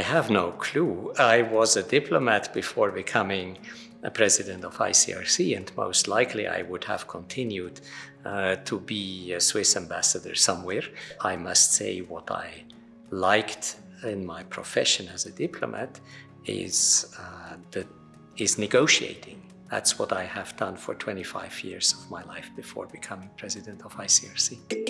have no clue. I was a diplomat before becoming a president of ICRC and most likely I would have continued uh, to be a Swiss ambassador somewhere. I must say what I liked in my profession as a diplomat is, uh, negotiating. That's what I have done for 25 years of my life before becoming president of ICRC.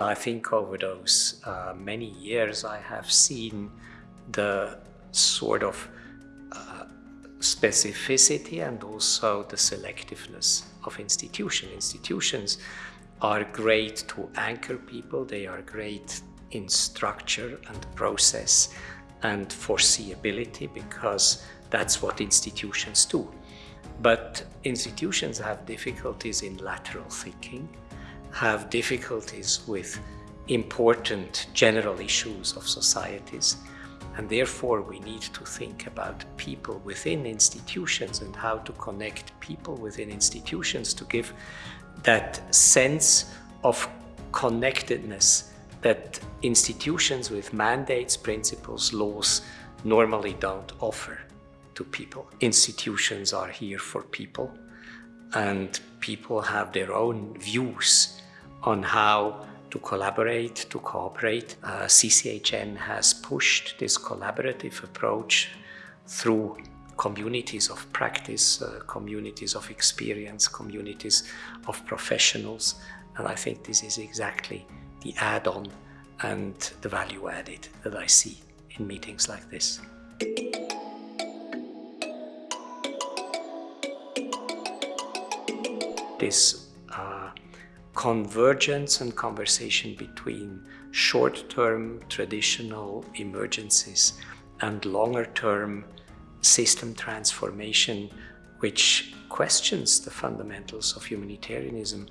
I think over those uh, many years I have seen the sort of uh, specificity and also the selectiveness of institutions. Institutions are great to anchor people, they are great in structure and process and foreseeability because that's what institutions do. But institutions have difficulties in lateral thinking have difficulties with important general issues of societies and therefore we need to think about people within institutions and how to connect people within institutions to give that sense of connectedness that institutions with mandates, principles, laws normally don't offer to people. Institutions are here for people and people have their own views on how to collaborate, to cooperate. Uh, CCHN has pushed this collaborative approach through communities of practice, uh, communities of experience, communities of professionals. And I think this is exactly the add-on and the value added that I see in meetings like this. This convergence and conversation between short-term traditional emergencies and longer-term system transformation which questions the fundamentals of humanitarianism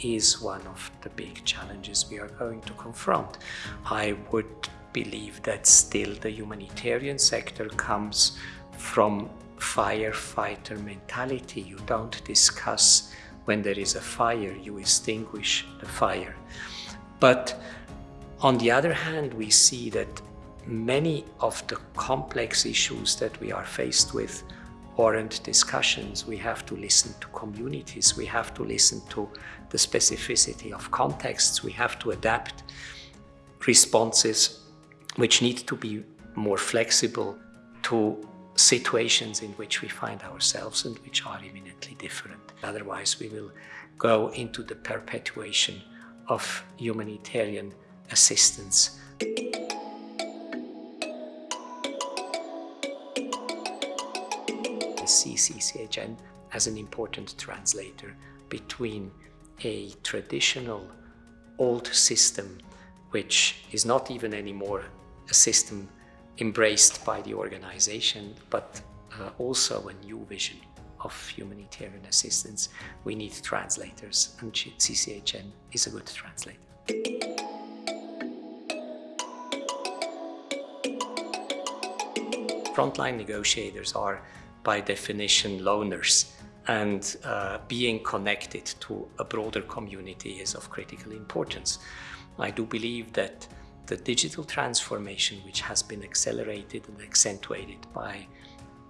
is one of the big challenges we are going to confront. I would believe that still the humanitarian sector comes from firefighter mentality. You don't discuss when there is a fire, you extinguish the fire. But on the other hand, we see that many of the complex issues that we are faced with warrant discussions. We have to listen to communities. We have to listen to the specificity of contexts. We have to adapt responses which need to be more flexible to situations in which we find ourselves and which are eminently different. Otherwise, we will go into the perpetuation of humanitarian assistance. I see CCHN as an important translator between a traditional old system which is not even anymore a system embraced by the organization, but uh, also a new vision of humanitarian assistance. We need translators, and CCHN is a good translator. Frontline negotiators are, by definition, loners, and uh, being connected to a broader community is of critical importance. I do believe that the digital transformation which has been accelerated and accentuated by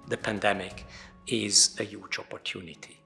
the pandemic is a huge opportunity.